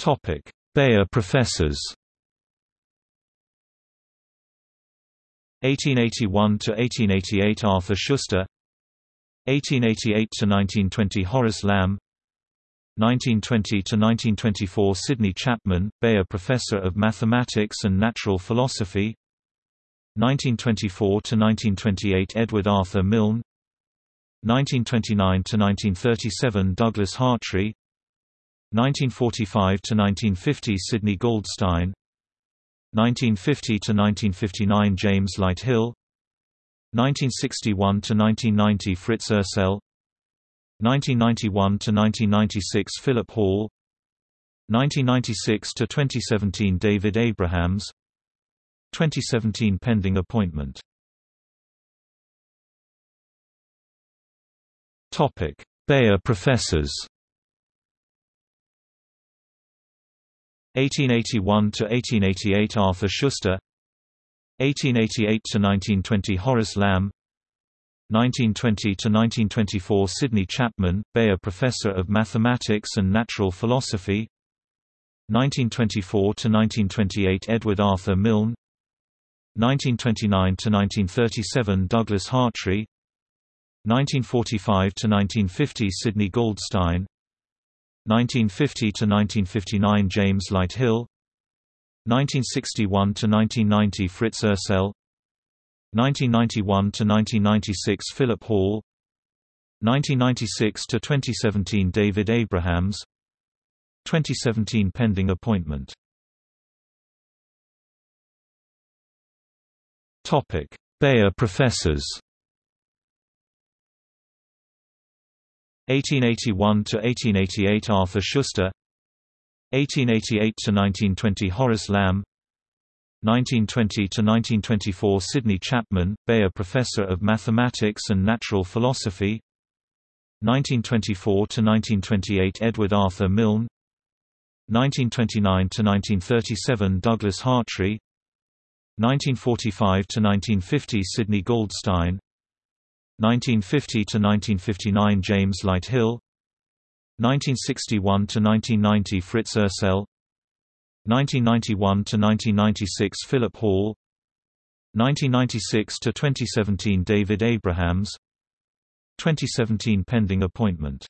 Topic: Beyer professors. 1881 to 1888 Arthur Schuster. 1888 to 1920 Horace Lamb 1920 to 1924 Sydney Chapman, Beyer Professor of Mathematics and Natural Philosophy. 1924 to 1928 Edward Arthur Milne. 1929 to 1937 Douglas Hartree 1945 to 1950 Sydney Goldstein. 1950 to 1959 James Lighthill. 1961 to 1990 Fritz Ursell. 1991 to 1996 Philip Hall. 1996 to 2017 David Abrahams. 2017 pending appointment. Topic. Beyer professors 1881 to 1888 Arthur Schuster 1888 to 1920 Horace Lamb 1920 to 1924 Sydney Chapman, Beyer Professor of Mathematics and Natural Philosophy 1924 to 1928 Edward Arthur Milne 1929 to 1937 Douglas Hartree 1945 to 1950 Sydney Goldstein 1950 to 1959 James Lighthill. 1961 to 1990 Fritz Ursell. 1991 to 1996 Philip Hall. 1996 to 2017 David Abrahams. 2017 pending appointment. Topic Beyer professors 1881 to 1888 Arthur Schuster 1888 to 1920 Horace Lamb 1920 to 1924 Sydney Chapman, Beyer Professor of Mathematics and Natural Philosophy 1924 to 1928 Edward Arthur Milne 1929 to 1937 Douglas Hartree 1945 to 1950 Sydney Goldstein 1950 to 1959 James Lighthill. 1961 to 1990 Fritz Ursell. 1991 to 1996 Philip Hall. 1996 to 2017 David Abrahams. 2017 pending appointment